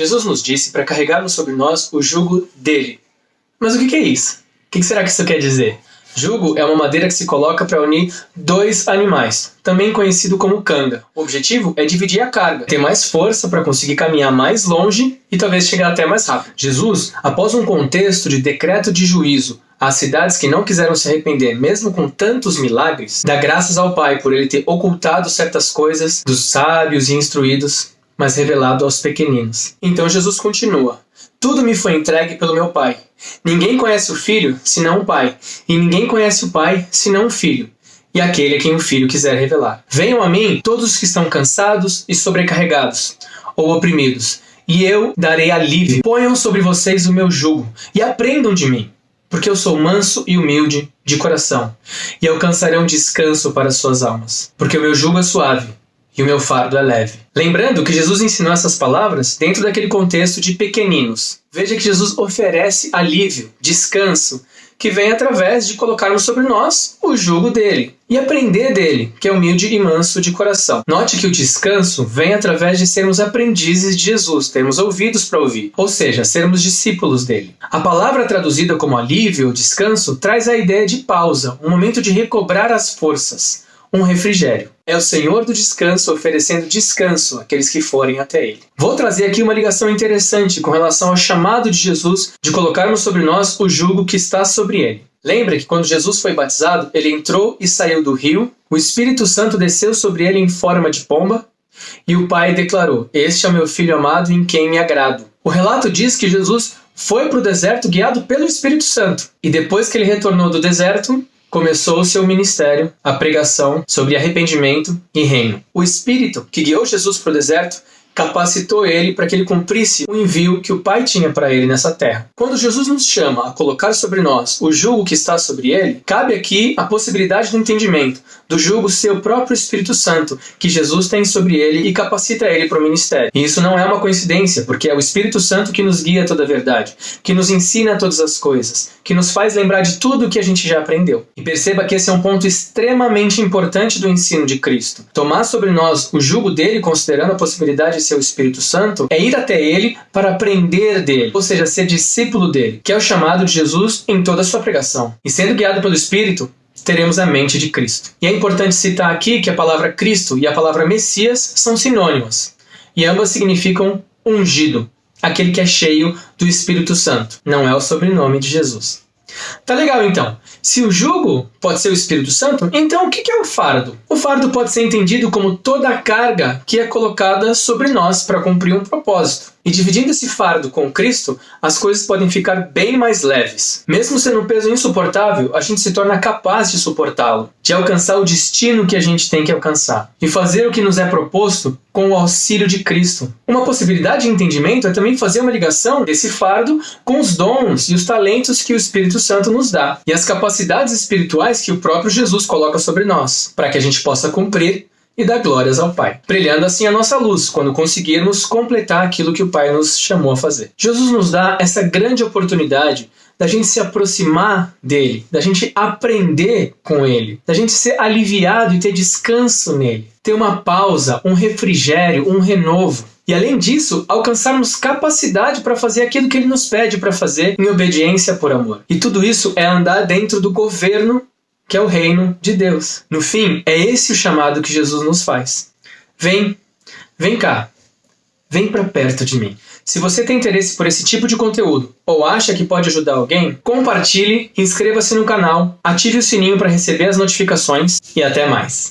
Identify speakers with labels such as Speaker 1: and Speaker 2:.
Speaker 1: Jesus nos disse para carregarmos sobre nós o jugo dele. Mas o que é isso? O que será que isso quer dizer? Jugo é uma madeira que se coloca para unir dois animais, também conhecido como canga. O objetivo é dividir a carga, ter mais força para conseguir caminhar mais longe e talvez chegar até mais rápido. Jesus, após um contexto de decreto de juízo às cidades que não quiseram se arrepender, mesmo com tantos milagres, dá graças ao Pai por ele ter ocultado certas coisas dos sábios e instruídos, mas revelado aos pequeninos. Então Jesus continua: Tudo me foi entregue pelo meu Pai. Ninguém conhece o Filho senão o Pai, e ninguém conhece o Pai senão o Filho, e aquele a quem o Filho quiser revelar. Venham a mim todos os que estão cansados e sobrecarregados, ou oprimidos, e eu darei alívio. Ponham sobre vocês o meu jugo e aprendam de mim porque eu sou manso e humilde de coração, e alcançarão descanso para suas almas, porque o meu jugo é suave e o meu fardo é leve. Lembrando que Jesus ensinou essas palavras dentro daquele contexto de pequeninos. Veja que Jesus oferece alívio, descanso, que vem através de colocarmos sobre nós o jugo dele e aprender dele, que é humilde e manso de coração. Note que o descanso vem através de sermos aprendizes de Jesus, termos ouvidos para ouvir, ou seja, sermos discípulos dele. A palavra traduzida como alívio ou descanso traz a ideia de pausa, um momento de recobrar as forças um refrigério. É o Senhor do descanso oferecendo descanso àqueles que forem até Ele. Vou trazer aqui uma ligação interessante com relação ao chamado de Jesus de colocarmos sobre nós o jugo que está sobre Ele. Lembra que quando Jesus foi batizado, ele entrou e saiu do rio, o Espírito Santo desceu sobre ele em forma de pomba, e o Pai declarou: Este é o meu filho amado em quem me agrado. O relato diz que Jesus foi para o deserto guiado pelo Espírito Santo, e depois que ele retornou do deserto, começou o seu ministério, a pregação sobre arrependimento e reino. O Espírito que guiou Jesus para o deserto capacitou ele para que ele cumprisse o envio que o Pai tinha para ele nessa terra. Quando Jesus nos chama a colocar sobre nós o jugo que está sobre ele, cabe aqui a possibilidade do entendimento do jugo ser o próprio Espírito Santo que Jesus tem sobre ele e capacita ele para o ministério. E isso não é uma coincidência, porque é o Espírito Santo que nos guia a toda a verdade, que nos ensina todas as coisas, que nos faz lembrar de tudo o que a gente já aprendeu. E perceba que esse é um ponto extremamente importante do ensino de Cristo. Tomar sobre nós o jugo dele, considerando a possibilidade o Espírito Santo, é ir até ele para aprender dele, ou seja, ser discípulo dele, que é o chamado de Jesus em toda a sua pregação. E sendo guiado pelo Espírito, teremos a mente de Cristo. E é importante citar aqui que a palavra Cristo e a palavra Messias são sinônimas, e ambas significam ungido, aquele que é cheio do Espírito Santo. Não é o sobrenome de Jesus. Tá legal então. Se o jugo pode ser o Espírito Santo, então o que é o fardo? O fardo pode ser entendido como toda a carga que é colocada sobre nós para cumprir um propósito. E dividindo esse fardo com Cristo, as coisas podem ficar bem mais leves. Mesmo sendo um peso insuportável, a gente se torna capaz de suportá-lo, de alcançar o destino que a gente tem que alcançar e fazer o que nos é proposto com o auxílio de Cristo. Uma possibilidade de entendimento é também fazer uma ligação desse fardo com os dons e os talentos que o Espírito Santo nos dá e as capacidades espirituais que o próprio Jesus coloca sobre nós, para que a gente possa cumprir e dar glórias ao Pai, brilhando assim a nossa luz quando conseguirmos completar aquilo que o Pai nos chamou a fazer. Jesus nos dá essa grande oportunidade da gente se aproximar dele, da gente aprender com ele, da gente ser aliviado e ter descanso nele, ter uma pausa, um refrigério, um renovo. E além disso, alcançarmos capacidade para fazer aquilo que ele nos pede para fazer em obediência por amor. E tudo isso é andar dentro do governo que é o reino de Deus. No fim, é esse o chamado que Jesus nos faz. Vem, vem cá, vem para perto de mim. Se você tem interesse por esse tipo de conteúdo ou acha que pode ajudar alguém, compartilhe, inscreva-se no canal, ative o sininho para receber as notificações e até mais.